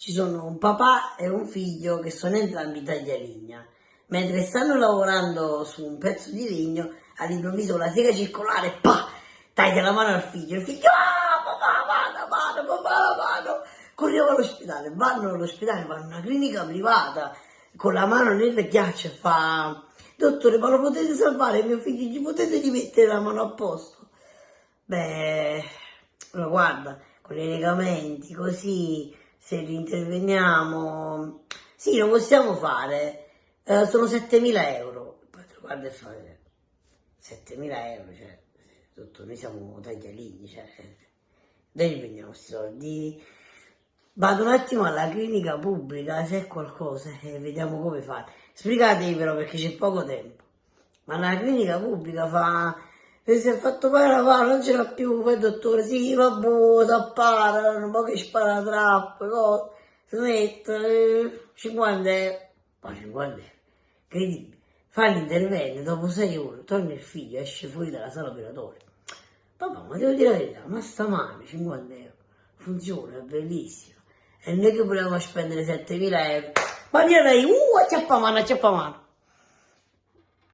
ci sono un papà e un figlio che sono entrambi taglialigna. Mentre stanno lavorando su un pezzo di legno, all'improvviso la sega circolare, pa, taglia la mano al figlio. Il figlio, ah, papà, mano, mano, papà, la mano. Corriamo all'ospedale, vanno all'ospedale, vanno a una clinica privata, con la mano nel ghiaccio e fa, dottore, ma lo potete salvare mio figlio? Gli potete rimettere la mano a posto? Beh, lo guarda, con i legamenti, così, se interveniamo, sì, lo possiamo fare, eh, sono 7.000 euro. Guarda e fa, 7.000 euro, cioè, tutto, noi siamo taglialini, cioè, dove li prendiamo questi soldi? Vado un attimo alla clinica pubblica se è qualcosa e vediamo come fare. Spiegatevi però perché c'è poco tempo. Ma la clinica pubblica fa e si è fatto male la mano, non ce l'ha più, poi il dottore, sì, vabbè, s'appara, un po' che spara troppo, no? smette, 50 euro, ma 50 euro, incredibile, fa l'intervento, dopo 6 ore, torna il figlio, esce fuori dalla sala operatoria, papà, ma devo dire la verità, ma sta male, 50 euro, funziona, è bellissimo, e non è che volevamo spendere 7.000 euro, ma direi, uh, acciappa mano, acciappa mano,